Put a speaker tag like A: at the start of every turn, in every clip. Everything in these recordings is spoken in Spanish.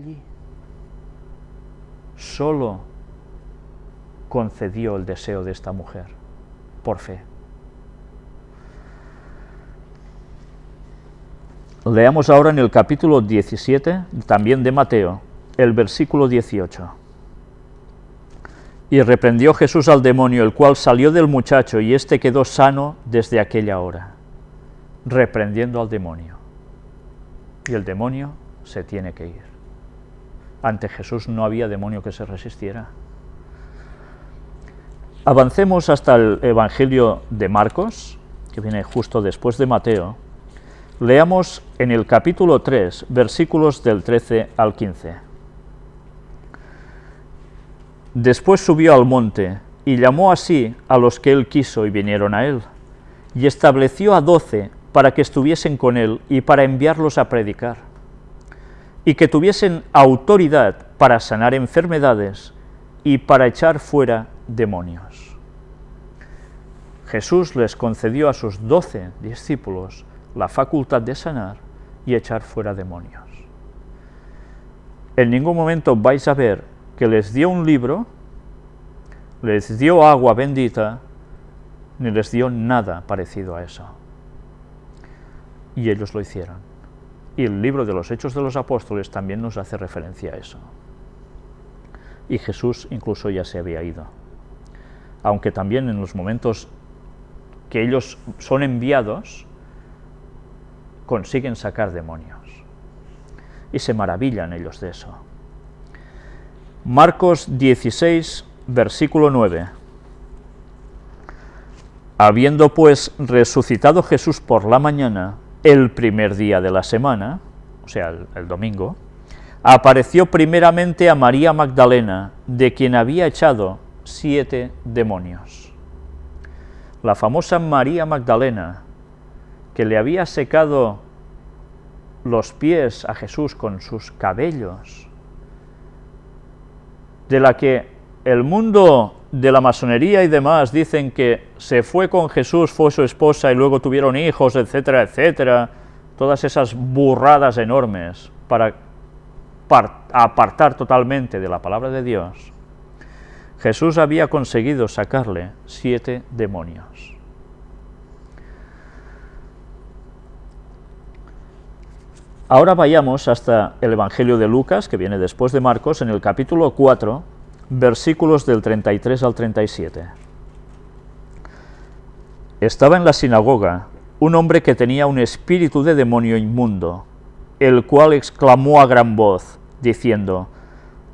A: allí. Solo concedió el deseo de esta mujer por fe. Leamos ahora en el capítulo 17, también de Mateo, el versículo 18. Y reprendió Jesús al demonio, el cual salió del muchacho, y éste quedó sano desde aquella hora, reprendiendo al demonio. Y el demonio se tiene que ir. Ante Jesús no había demonio que se resistiera. Avancemos hasta el Evangelio de Marcos, que viene justo después de Mateo, Leamos en el capítulo 3, versículos del 13 al 15. Después subió al monte, y llamó así a los que él quiso y vinieron a él, y estableció a doce para que estuviesen con él y para enviarlos a predicar, y que tuviesen autoridad para sanar enfermedades y para echar fuera demonios. Jesús les concedió a sus doce discípulos la facultad de sanar y echar fuera demonios. En ningún momento vais a ver que les dio un libro, les dio agua bendita, ni les dio nada parecido a eso. Y ellos lo hicieron. Y el libro de los Hechos de los Apóstoles también nos hace referencia a eso. Y Jesús incluso ya se había ido. Aunque también en los momentos que ellos son enviados, consiguen sacar demonios. Y se maravillan ellos de eso. Marcos 16, versículo 9. Habiendo pues resucitado Jesús por la mañana, el primer día de la semana, o sea, el, el domingo, apareció primeramente a María Magdalena, de quien había echado siete demonios. La famosa María Magdalena, que le había secado los pies a Jesús con sus cabellos, de la que el mundo de la masonería y demás dicen que se fue con Jesús, fue su esposa y luego tuvieron hijos, etcétera, etcétera, todas esas burradas enormes para apartar totalmente de la palabra de Dios, Jesús había conseguido sacarle siete demonios. Ahora vayamos hasta el Evangelio de Lucas, que viene después de Marcos, en el capítulo 4, versículos del 33 al 37. Estaba en la sinagoga un hombre que tenía un espíritu de demonio inmundo, el cual exclamó a gran voz, diciendo,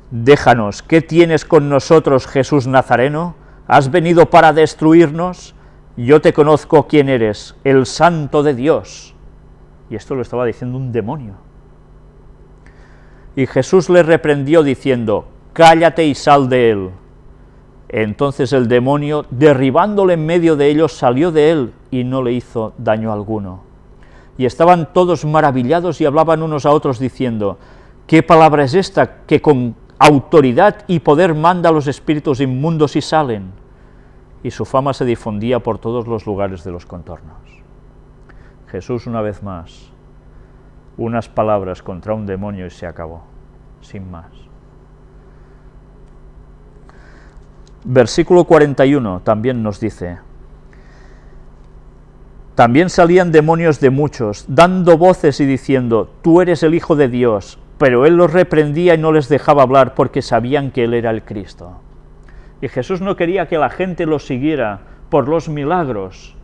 A: Déjanos, ¿qué tienes con nosotros, Jesús Nazareno? ¿Has venido para destruirnos? Yo te conozco quién eres, el Santo de Dios. Y esto lo estaba diciendo un demonio. Y Jesús le reprendió diciendo, cállate y sal de él. Entonces el demonio, derribándole en medio de ellos, salió de él y no le hizo daño alguno. Y estaban todos maravillados y hablaban unos a otros diciendo, ¿qué palabra es esta que con autoridad y poder manda a los espíritus inmundos y salen? Y su fama se difundía por todos los lugares de los contornos. Jesús una vez más, unas palabras contra un demonio y se acabó, sin más. Versículo 41 también nos dice, también salían demonios de muchos, dando voces y diciendo, tú eres el Hijo de Dios, pero él los reprendía y no les dejaba hablar porque sabían que él era el Cristo. Y Jesús no quería que la gente lo siguiera por los milagros,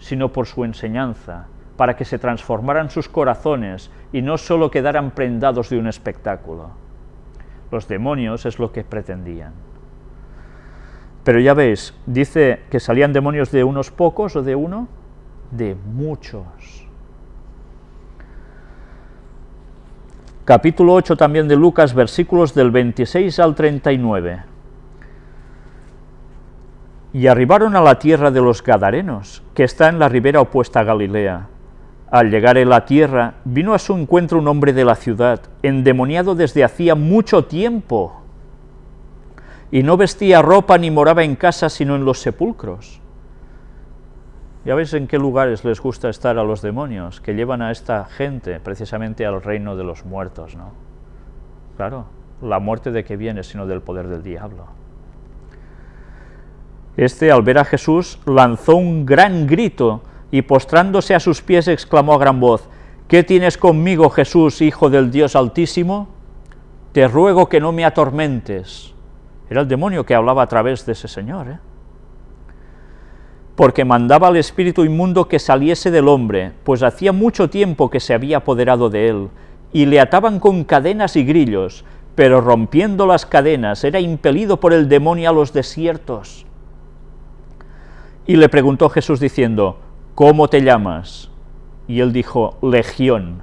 A: sino por su enseñanza, para que se transformaran sus corazones y no solo quedaran prendados de un espectáculo. Los demonios es lo que pretendían. Pero ya veis, dice que salían demonios de unos pocos o de uno, de muchos. Capítulo 8 también de Lucas, versículos del 26 al 39. Y arribaron a la tierra de los Gadarenos, que está en la ribera opuesta a Galilea al llegar en la tierra, vino a su encuentro un hombre de la ciudad, endemoniado desde hacía mucho tiempo, y no vestía ropa ni moraba en casa, sino en los sepulcros. Ya veis en qué lugares les gusta estar a los demonios, que llevan a esta gente precisamente al reino de los muertos, ¿no? Claro, la muerte de que viene, sino del poder del diablo. Este, al ver a Jesús, lanzó un gran grito y postrándose a sus pies exclamó a gran voz, ¿Qué tienes conmigo, Jesús, Hijo del Dios Altísimo? Te ruego que no me atormentes. Era el demonio que hablaba a través de ese señor, ¿eh? porque mandaba al espíritu inmundo que saliese del hombre, pues hacía mucho tiempo que se había apoderado de él, y le ataban con cadenas y grillos, pero rompiendo las cadenas era impelido por el demonio a los desiertos. Y le preguntó Jesús diciendo, ¿cómo te llamas? Y él dijo, Legión,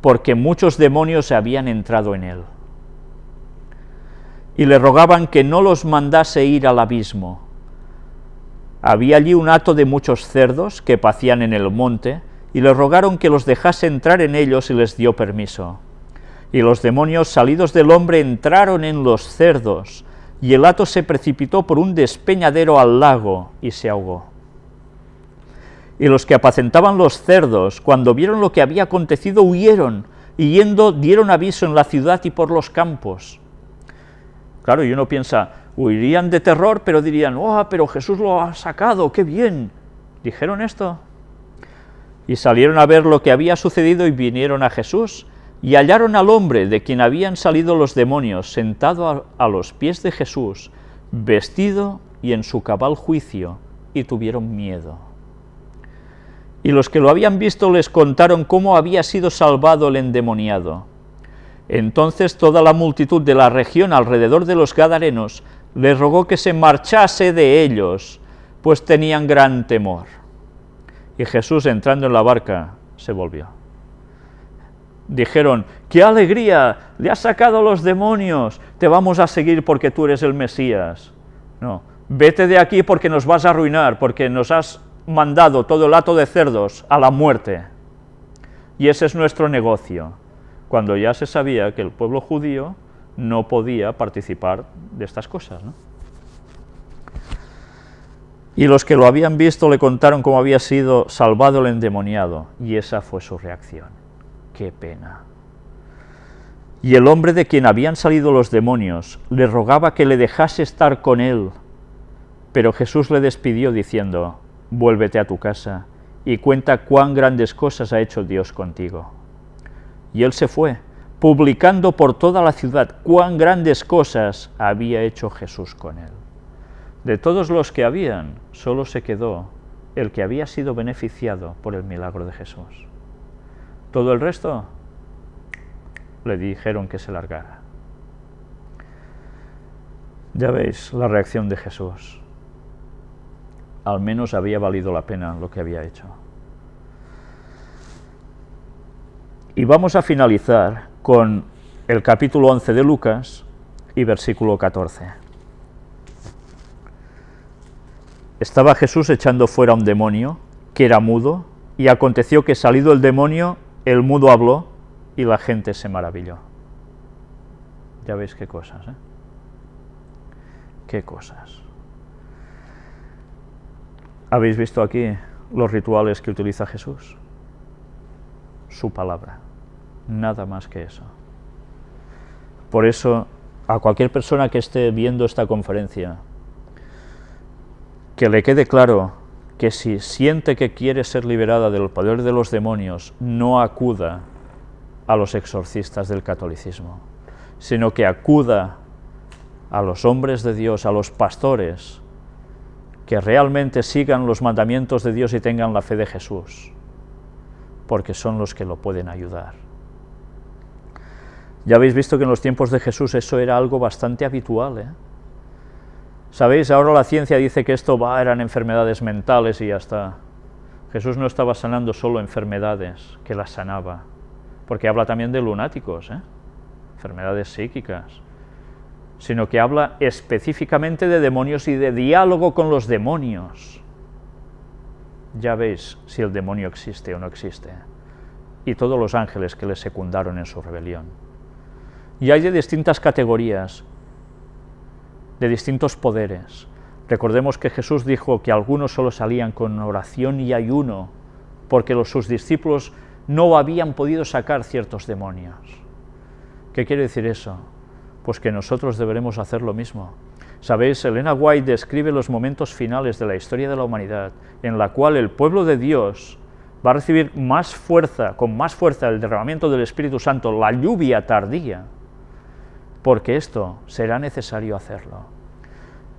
A: porque muchos demonios habían entrado en él. Y le rogaban que no los mandase ir al abismo. Había allí un hato de muchos cerdos que pacían en el monte, y le rogaron que los dejase entrar en ellos y les dio permiso. Y los demonios salidos del hombre entraron en los cerdos, y el hato se precipitó por un despeñadero al lago y se ahogó. Y los que apacentaban los cerdos, cuando vieron lo que había acontecido, huyeron, y yendo dieron aviso en la ciudad y por los campos. Claro, y uno piensa, huirían de terror, pero dirían, oh, pero Jesús lo ha sacado, qué bien. ¿Dijeron esto? Y salieron a ver lo que había sucedido y vinieron a Jesús, y hallaron al hombre de quien habían salido los demonios, sentado a, a los pies de Jesús, vestido y en su cabal juicio, y tuvieron miedo. Y los que lo habían visto les contaron cómo había sido salvado el endemoniado. Entonces toda la multitud de la región alrededor de los Gadarenos le rogó que se marchase de ellos, pues tenían gran temor. Y Jesús, entrando en la barca, se volvió. Dijeron, ¡qué alegría! ¡Le has sacado los demonios! Te vamos a seguir porque tú eres el Mesías. No, vete de aquí porque nos vas a arruinar, porque nos has mandado todo el hato de cerdos a la muerte. Y ese es nuestro negocio, cuando ya se sabía que el pueblo judío no podía participar de estas cosas. Y los que lo habían visto le contaron cómo había sido salvado el endemoniado, y esa fue su reacción. ¡Qué pena! Y el hombre de quien habían salido los demonios le rogaba que le dejase estar con él, pero Jesús le despidió diciendo, vuélvete a tu casa y cuenta cuán grandes cosas ha hecho Dios contigo. Y él se fue, publicando por toda la ciudad cuán grandes cosas había hecho Jesús con él. De todos los que habían, solo se quedó el que había sido beneficiado por el milagro de Jesús. Todo el resto le dijeron que se largara. Ya veis la reacción de Jesús al menos había valido la pena lo que había hecho. Y vamos a finalizar con el capítulo 11 de Lucas y versículo 14. Estaba Jesús echando fuera un demonio que era mudo, y aconteció que salido el demonio, el mudo habló y la gente se maravilló. Ya veis qué cosas, ¿eh? Qué cosas. ¿Habéis visto aquí los rituales que utiliza Jesús? Su palabra, nada más que eso. Por eso, a cualquier persona que esté viendo esta conferencia, que le quede claro que si siente que quiere ser liberada del poder de los demonios, no acuda a los exorcistas del catolicismo, sino que acuda a los hombres de Dios, a los pastores, que realmente sigan los mandamientos de Dios y tengan la fe de Jesús, porque son los que lo pueden ayudar. Ya habéis visto que en los tiempos de Jesús eso era algo bastante habitual. ¿eh? Sabéis, ahora la ciencia dice que esto eran enfermedades mentales y ya está. Jesús no estaba sanando solo enfermedades, que las sanaba, porque habla también de lunáticos, ¿eh? enfermedades psíquicas, sino que habla específicamente de demonios y de diálogo con los demonios. Ya veis si el demonio existe o no existe, y todos los ángeles que le secundaron en su rebelión. Y hay de distintas categorías, de distintos poderes. Recordemos que Jesús dijo que algunos solo salían con oración y ayuno, porque los, sus discípulos no habían podido sacar ciertos demonios ¿Qué quiere decir eso? Pues que nosotros deberemos hacer lo mismo. Sabéis, Elena White describe los momentos finales de la historia de la humanidad, en la cual el pueblo de Dios va a recibir más fuerza, con más fuerza el derramamiento del Espíritu Santo, la lluvia tardía, porque esto será necesario hacerlo.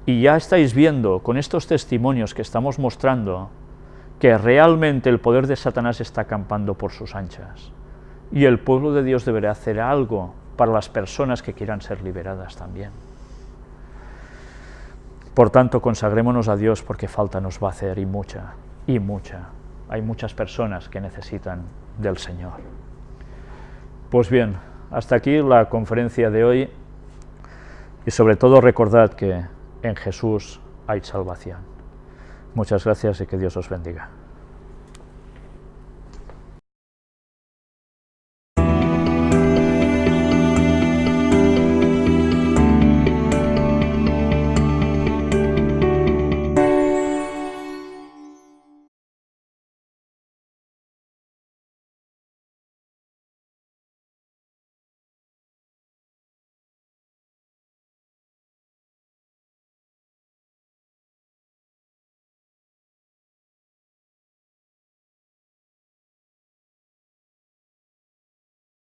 A: Y ya estáis viendo con estos testimonios que estamos mostrando que realmente el poder de Satanás está acampando por sus anchas. Y el pueblo de Dios deberá hacer algo para las personas que quieran ser liberadas también. Por tanto, consagrémonos a Dios porque falta nos va a hacer y mucha, y mucha. Hay muchas personas que necesitan del Señor. Pues bien, hasta aquí la conferencia de hoy y sobre todo recordad que en Jesús hay salvación. Muchas gracias y que Dios os bendiga.